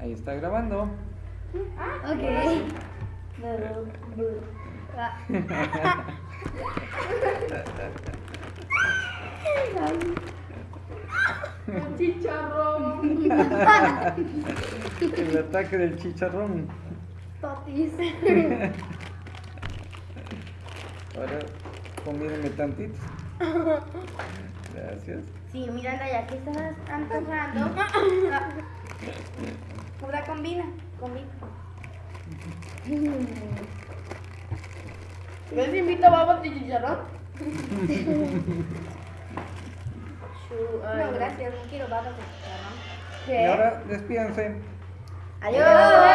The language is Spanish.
Ahí está grabando. Ok. Chicharrón. El ataque del chicharrón. Totis. Ahora, combíneme tantito. Gracias. Sí, Miranda, ya que estás antojando. Combina, combina. ¿Ves? Invita babas de chicharrón. No, gracias, no quiero babas de chicharrón. Y ahora, despídanse. Adiós.